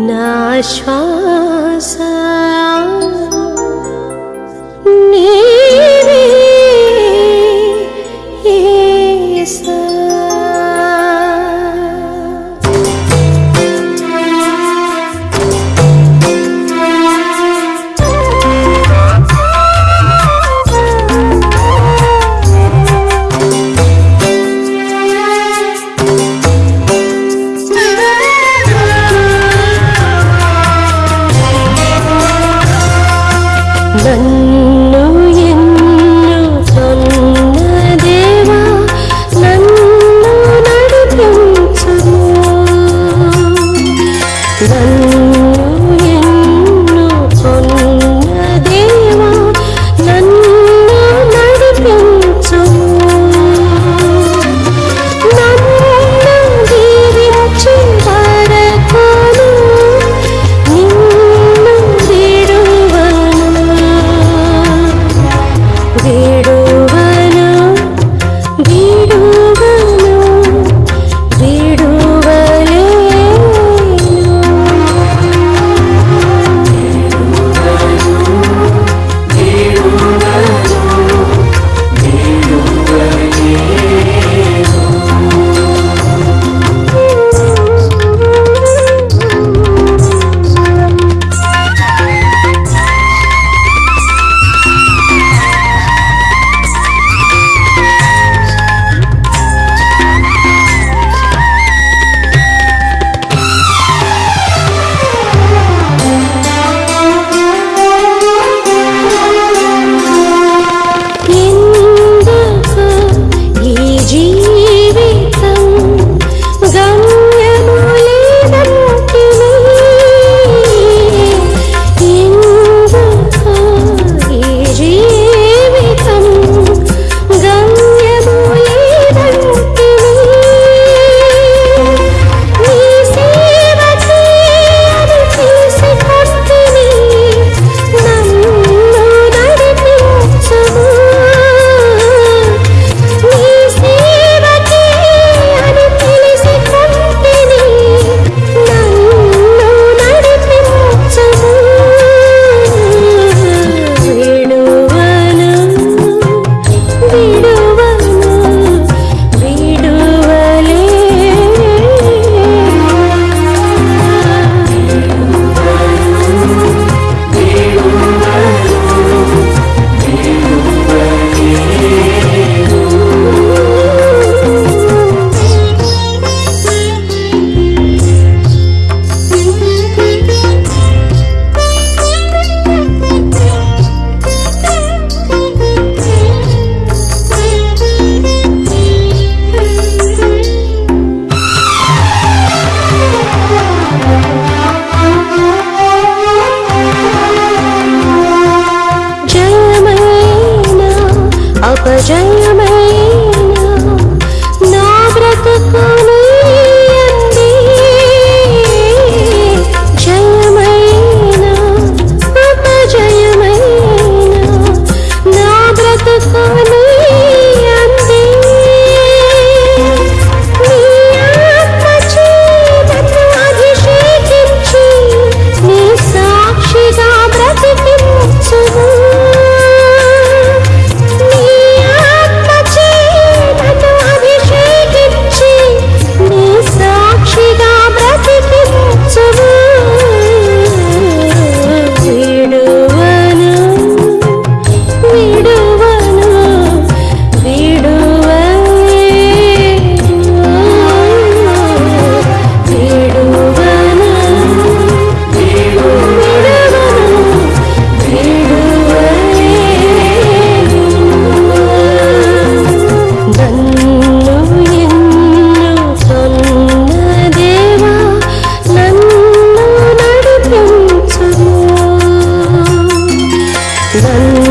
ನಿನ್ನಾಶ್ವಾಸ em ấy. 我们。